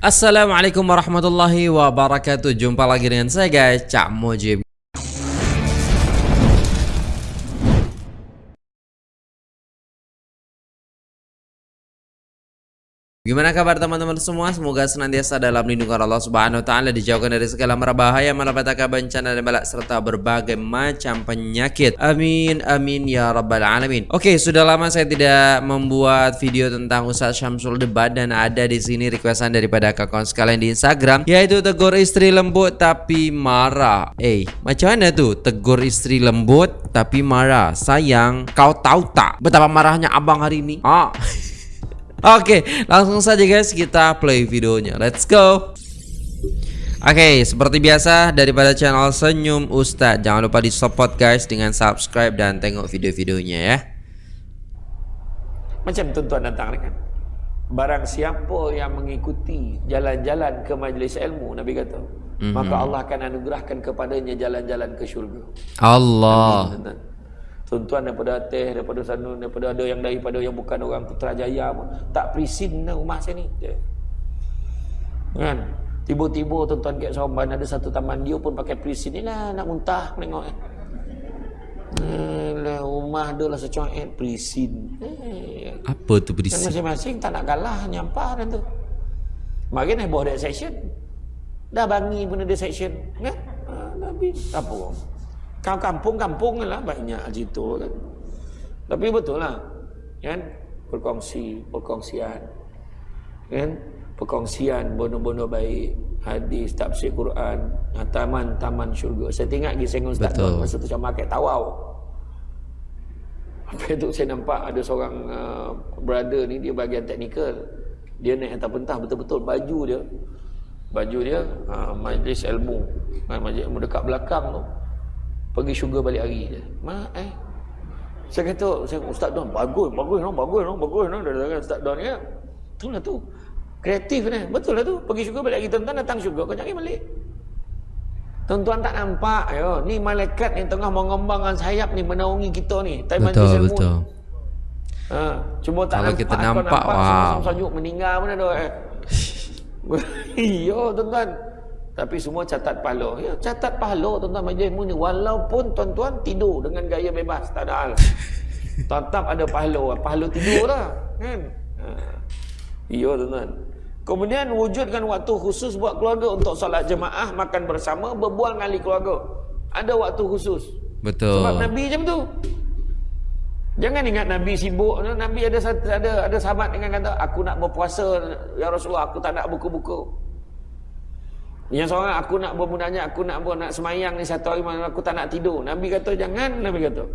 Assalamualaikum warahmatullahi wabarakatuh. Jumpa lagi dengan saya guys. Cak Mujib Gimana kabar teman-teman semua? Semoga senantiasa dalam lindungan Allah Subhanahu wa taala dijauhkan dari segala mara bahaya, malapetaka bencana dan balak serta berbagai macam penyakit. Amin amin ya rabbal alamin. Oke, sudah lama saya tidak membuat video tentang Ustaz Syamsul Debat dan ada di sini requestan daripada kawan sekalian di Instagram yaitu tegur istri lembut tapi marah. Eh, macam mana tuh? Tegur istri lembut tapi marah. Sayang, kau tahu tak betapa marahnya abang hari ini? Ah. Oke, langsung saja guys kita play videonya. Let's go. Oke, seperti biasa daripada channel Senyum Ustadz, jangan lupa di support guys dengan subscribe dan tengok video-videonya ya. Macam tuan-tuan datang kan. Barang siapa yang mengikuti jalan-jalan ke majlis ilmu, Nabi kata, mm -hmm. maka Allah akan anugerahkan kepadanya jalan-jalan ke syurga. Allah. Amin, tuan-tuan daripada atas daripada sana daripada ada yang daripada yang bukan orang Putrajaya pun tak prisin lah rumah saya ni. Kan? Tiba-tiba tuan-tuan kat Somban ada satu taman dia pun pakai prisin ni lah nak muntah tengok eh. Alah, rumah dia lah secuat prisin. Eh. apa tu prisin? Masing-masing tak nak kalah nyampah dan tu. Mari nak buat section. Dah bangi pun ada section kan? Ha, Nabi apa orang kampung-kampung lah banyak situ kan. Tapi betul lah. Kan? Berkongsi, perkongsian. Kan? Perkongsian bono-bono baik. Hadis, tafsir Quran. Taman-taman syurga. Saya tengok lagi saya Ustaz Betul. masa tu macam makan tawau. Apa itu saya nampak ada seorang uh, brother ni dia bagian teknikal. Dia naik atas pentah betul-betul baju dia. Baju dia uh, majlis ilmu. Majlis ilmu dekat belakang tu pergi syurga balik hari je. Ma eh. Saya kata, saya ustaz Don bagus, bagus no, bagus no, bagus no dari kata ustaz Don ya. Tu lah tu. Kreatif ni. Betul lah tu. Pergi syurga balik hari tuan-tuan datang syurga kau cari balik. Tuan-tuan tak nampak yo. Ni malaikat yang tengah mengembangkan sayap ni menaungi kita ni. Time betul, betul. Ha, cuma tak Kalau nampak. kita nampak, nampak wow. Sama-sama meninggal pun ada. Eh. Yo tuan-tuan. Tapi semua catat pahala. Ya, catat pahala tuan-tuan majlis ni. Walaupun tuan-tuan tidur dengan gaya bebas. Tak ada hal. Tetap ada pahala. Pahala tidur lah. Kan? Ha. Ya tuan-tuan. Kemudian wujudkan waktu khusus buat keluarga untuk solat jemaah, makan bersama, berbual dengan ahli keluarga. Ada waktu khusus. Betul. Sebab Nabi macam tu. Jangan ingat Nabi sibuk. Nabi ada ada ada sahabat dengan kata, aku nak berpuasa, ya Rasulullah, aku tak nak buku-buku. Yang seorang aku nak bermunajat, aku nak buat nak semayang ni satu hari malam aku tak nak tidur. Nabi kata jangan, Nabi kata.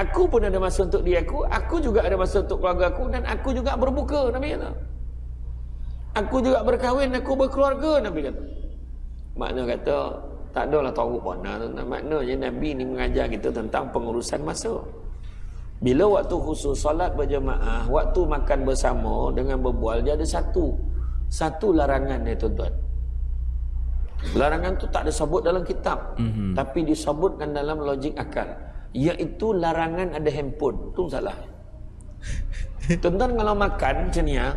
Aku pun ada masa untuk diri aku, aku juga ada masa untuk keluarga aku dan aku juga berbuka, Nabi kata. Aku juga berkahwin, aku berkeluarga, Nabi kata. Makna kata tak adalah tahu mana tu. Maknanya Nabi ni mengajar kita tentang pengurusan masa. Bila waktu khusus solat berjemaah, waktu makan bersama dengan berbual dia ada satu. Satu larangan dia tuan-tuan. Larangan tu tak disebut dalam kitab. Mm-hmm. Tapi disebutkan dalam logik akal. Iaitu larangan ada handphone. Itu salah. Tuan-tuan kalau makan macam ni ya,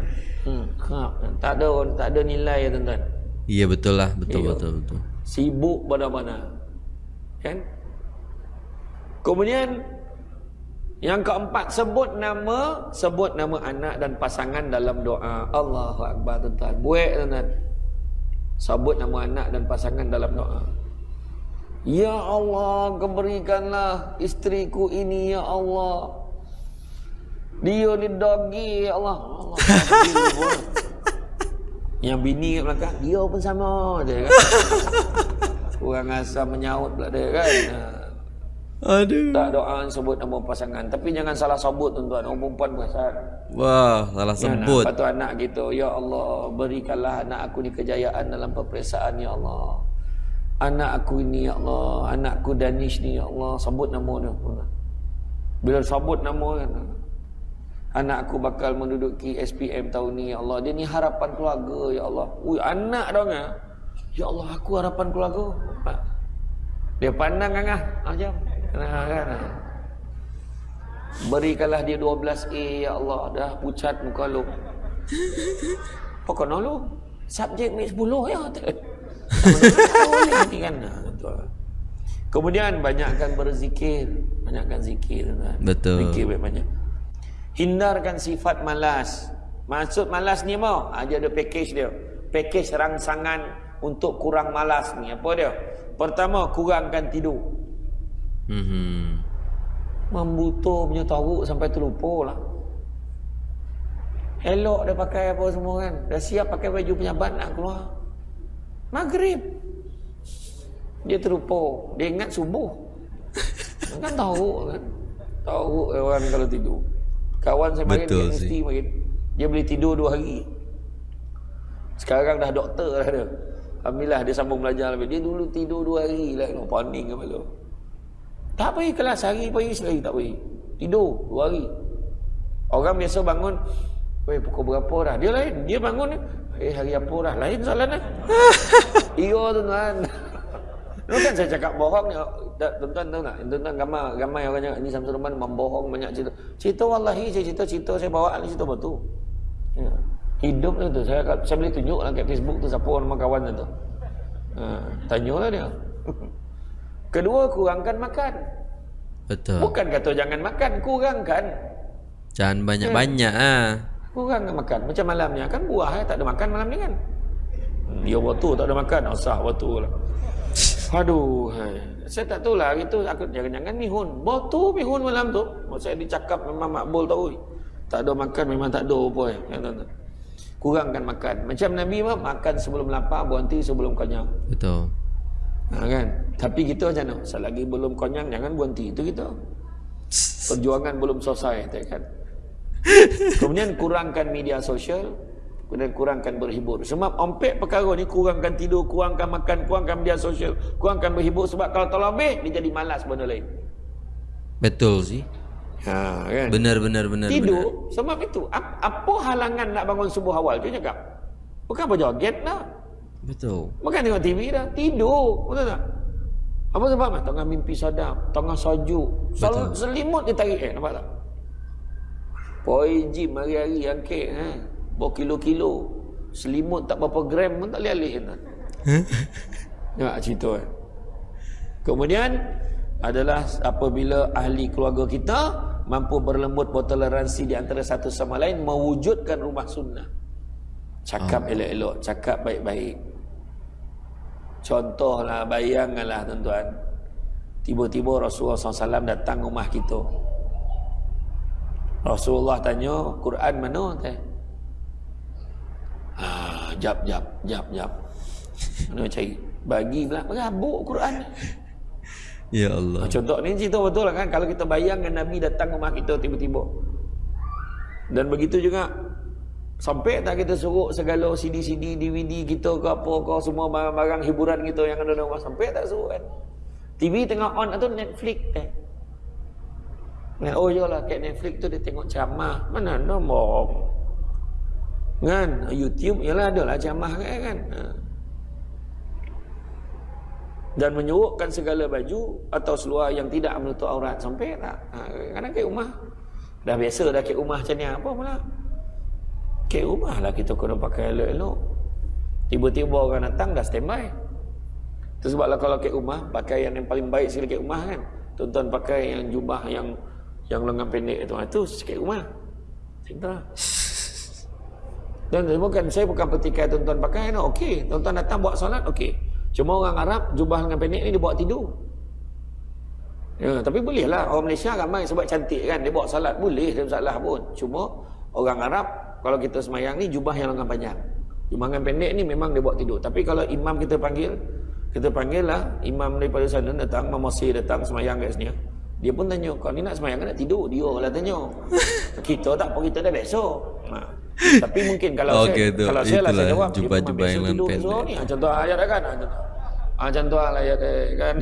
hmm, ha, tak ada tak ada nilai ya tuan-tuan. Iya betul lah. Betul Iyo. betul betul. Sibuk mana-mana Kan? Kemudian Yang keempat Sebut nama Sebut nama anak dan pasangan dalam doa. Allahu Akbar tuan-tuan. Buat tuan-tuan Sabut nama anak dan pasangan dalam doa. Ya Allah, keberikanlah istriku ini ya Allah. Dia ni dogi ya Allah. Allah Yang bini kat belakang, dia pun sama je kan. Kurang asam menyaut pula dia kan. Aduh. Tak doa sebut nama pasangan. Tapi jangan salah sebut tuan-tuan. Orang perempuan perasan. Wah, salah ya, sebut. Lepas tu anak gitu. Ya Allah, berikanlah anak aku ni kejayaan dalam peperiksaan. Ya Allah. Anak aku ini, Ya Allah. Anakku Danish ni, Ya Allah. Sebut nama dia. Bila sebut nama kan. Anak aku bakal menduduki SPM tahun ni, Ya Allah. Dia ni harapan keluarga, Ya Allah. Ui, anak dong ya. Ya Allah, aku harapan keluarga. Dia pandang kan ah. Macam. Nah, kan? Berikanlah dia 12A ya Allah dah pucat muka lu. Pokoknya lu subjek ni 10 ya. Tak kan. Kemudian banyakkan berzikir, banyakkan zikir tuan. Betul. Zikir banyak. Hindarkan sifat malas. Maksud malas ni mau? Ha, dia ada package dia. Package rangsangan untuk kurang malas ni. Apa dia? Pertama, kurangkan tidur. Mhm. Membutuh punya tahu sampai terlupa lah. Elok dia pakai apa semua kan. Dah siap pakai baju penyabat nak keluar. Maghrib. Dia terlupa. Dia ingat subuh. kan tahu kan. Tahu orang kalau tidur. Kawan saya main Betul dia sih. mesti main. Dia boleh tidur dua hari. Sekarang dah doktor dah dia. Alhamdulillah dia sambung belajar lebih. Dia dulu tidur dua hari lah. Paning kepala. Tak pergi kelas hari pergi sekali tak pergi. Tidur dua hari. Orang biasa bangun, Weh pukul berapa dah? Dia lain. Dia bangun, eh hari apa dah? Lain soalan dah. Iya tuan-tuan. Lu kan saya cakap bohong ni. Tak, Tuan-tuan tahu tak? Tuan-tuan gambar, gambar orang cakap, ni Samsul Rahman membohong banyak cerita. Cerita wallahi saya cerita, cerita saya bawa ni cerita betul. Ya. Hidup tu. Saya, saya boleh tunjuk lah kat Facebook tu siapa nama kawan tu. Ha, tanyalah dia. Kedua, kurangkan makan. Betul. Bukan kata jangan makan, kurangkan. Jangan banyak-banyak ah. Kurangkan makan. Macam malam ni kan buah eh, tak ada makan malam ni kan. Dia waktu tak ada makan, asah waktu lah. Aduh, hai. saya tak tahu lah itu aku jangan-jangan mihun. Botu mihun malam tu. Saya dicakap memang makbul tahu. Tak ada makan memang tak ada apa eh. Ya, tuan-tuan. Kurangkan makan. Macam Nabi mah makan sebelum lapar, berhenti sebelum kenyang. Betul. Ha, kan? Tapi kita macam mana? Selagi belum kenyang jangan berhenti. Itu kita. Perjuangan belum selesai, kan? Kemudian kurangkan media sosial, kemudian kurangkan berhibur. Sebab ompek perkara ni kurangkan tidur, kurangkan makan, kurangkan media sosial, kurangkan berhibur sebab kalau terlebih dia jadi malas benda lain. Betul sih. Ha, kan? Benar benar benar. Tidur benar. sebab itu. Ap- Apa halangan nak bangun subuh awal tu cakap? Bukan apa joget dah. Betul. Bukan tengok TV dah. Tidur. Betul tak? Apa sebab? Tengah mimpi sadap. Tengah sajuk. Sel- selimut dia tarik. Eh, nampak tak? Poi gym hari-hari angkit. Ha? Berkilo-kilo. Selimut tak berapa gram pun tak boleh alih. Kan? Nampak cerita kan? Kemudian adalah apabila ahli keluarga kita mampu berlembut bertoleransi di antara satu sama lain mewujudkan rumah sunnah. Cakap elok-elok, cakap baik-baik. Contohlah, bayangkanlah tuan-tuan. Tiba-tiba Rasulullah SAW datang rumah kita. Rasulullah tanya, Quran mana? Teh? Ah, jap, jap, jap, jap. Mana cari? Bagi pula, berabuk Quran. Ya Allah. Ah, Contoh ni cerita betul lah kan Kalau kita bayangkan Nabi datang rumah kita tiba-tiba Dan begitu juga Sampai tak kita suruh segala CD-CD, DVD kita ke apa ke Semua barang-barang hiburan kita yang ada rumah Sampai tak suruh kan. TV tengah on atau Netflix eh? Nah, oh iyalah kat Netflix tu dia tengok ceramah. Mana ada bohong? Kan? YouTube ialah adalah ceramah kan, kan? Ha. Dan menyurukkan segala baju atau seluar yang tidak menutup aurat. Sampai tak? Ha, kadang kat rumah. Dah biasa dah kat rumah macam ni apa pula kat rumah lah kita kena pakai elok-elok. Tiba-tiba orang datang dah standby. Itu sebablah kalau kat rumah pakaian yang paling baik sekali kat rumah kan. Tuan-tuan pakai yang jubah yang yang lengan pendek itu itu kat rumah. Cinta. Dan bukan saya bukan petikai tuan-tuan pakai no, okey. Tuan-tuan datang buat solat okey. Cuma orang Arab jubah dengan pendek ni dia bawa tidur. Ya, tapi boleh lah orang Malaysia ramai sebab cantik kan. Dia bawa salat boleh tak masalah pun. Cuma orang Arab kalau kita semayang ni jubah yang lengan panjang. Jubah pendek ni memang dia bawa tidur. Tapi kalau imam kita panggil kita panggil lah imam daripada sana datang, Imam Masih datang semayang kat sini. Dia pun tanya, kau ni nak semayang ke nak tidur? Dia lah tanya. kita tak apa, kita dah biasa. Ha. Tapi mungkin kalau Okey, saya tu. kalau saya lah saya jawab dia biasa yang tidur pendek. besok ni. Ha, contoh ayat dah kan. Ha, contoh. Ha, contoh lah ayat kan.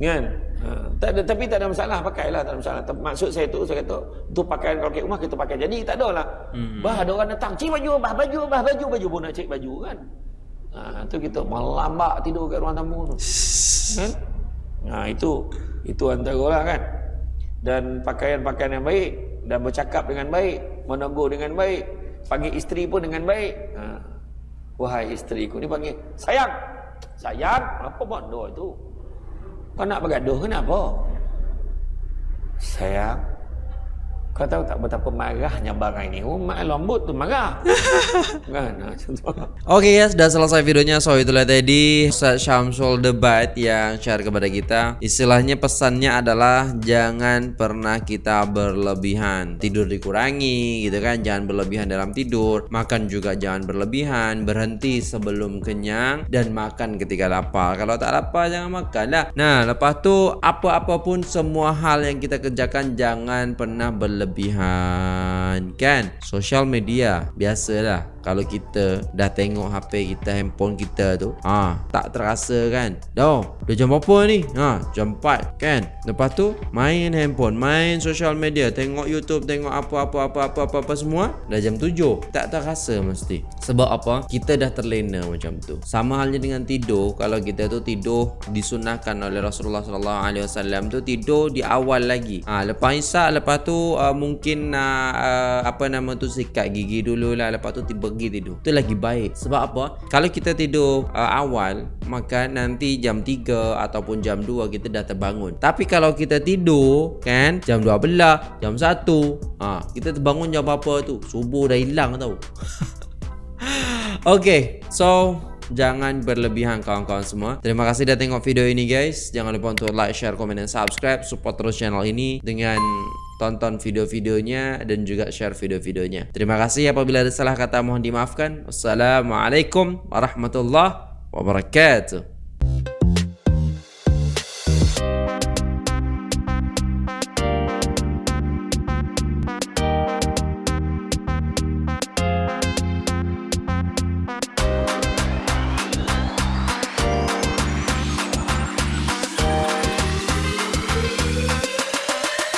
kan? Ha, tak ada, tapi tak ada masalah pakailah tak ada masalah. Maksud saya tu saya kata tu pakaian kalau kat rumah kita pakai. Jadi tak ada lah. Hmm. Bah ada orang datang, "Cik baju, bah baju, bah baju, baju pun nak cek baju kan." Ha, tu kita melambak tidur kat ruang tamu tu. Kan? Ha, itu itu antara lah kan. Dan pakaian-pakaian yang baik dan bercakap dengan baik, menegur dengan baik. panggil isteri pun dengan baik. Ha. Wahai isteriku ni panggil sayang. Sayang, apa bodoh itu? Kau nak bergaduh kenapa? Sayang, kau tahu tak betapa marahnya barang ini? Umat lembut tu marah. kan? Oke guys, sudah selesai videonya. So itulah tadi Ustaz Syamsul debat yang share kepada kita. Istilahnya pesannya adalah jangan pernah kita berlebihan. Tidur dikurangi gitu kan, jangan berlebihan dalam tidur. Makan juga jangan berlebihan. Berhenti sebelum kenyang dan makan ketika lapar. Kalau tak lapar jangan makan lah. Nah, lepas tu apa-apa pun semua hal yang kita kerjakan jangan pernah berlebihan berlebihan kan? Social media biasalah kalau kita dah tengok HP kita handphone kita tu ha tak terasa kan? Dah dah jam berapa ni? Ha jam 4 kan? Lepas tu main handphone main social media tengok YouTube tengok apa-apa apa-apa apa-apa semua dah jam 7 tak terasa mesti. Sebab apa? Kita dah terlena macam tu. Sama halnya dengan tidur. Kalau kita tu tidur disunahkan oleh Rasulullah wasallam tu tidur di awal lagi. Ha lepas isyak lepas tu uh, mungkin uh, uh, apa nama tu sikat gigi dulu lah lepas tu tiba pergi tidur. Itu lagi baik. Sebab apa? Kalau kita tidur uh, awal Maka nanti jam 3 Ataupun jam 2 Kita dah terbangun. Tapi kalau kita tidur Kan Jam 12 Jam 1 ha, Kita terbangun jam apa tu? Subuh dah hilang tau. Okay So Jangan berlebihan kawan-kawan semua. Terima kasih dah tengok video ini guys. Jangan lupa untuk like, share, komen dan subscribe. Support terus channel ini Dengan tonton video-videonya dan juga share video-videonya. Terima kasih apabila ada salah kata mohon dimaafkan. Wassalamualaikum warahmatullahi wabarakatuh.